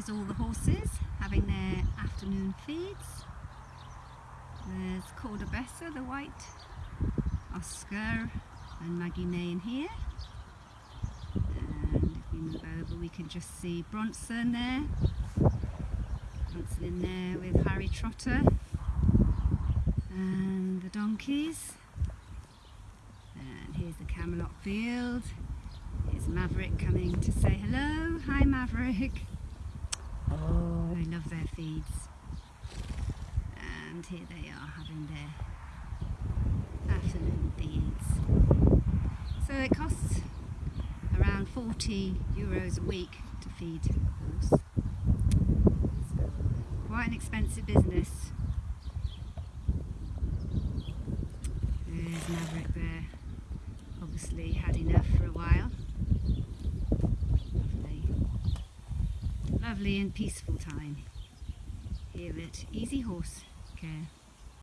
here's all the horses having their afternoon feeds. There's Cordobessa, the white, Oscar and Maggie Nay in here. And if we move over we can just see Bronson there. Bronson in there with Harry Trotter and the donkeys. And here's the Camelot field. Here's Maverick coming to say hello. Hi Maverick. Oh, I love their feeds. And here they are having their afternoon feeds. So it costs around 40 euros a week to feed a horse. Quite an expensive business. There's Maverick there. Obviously had enough for a while. Lovely. Lovely and peaceful time here at Easy Horse Care.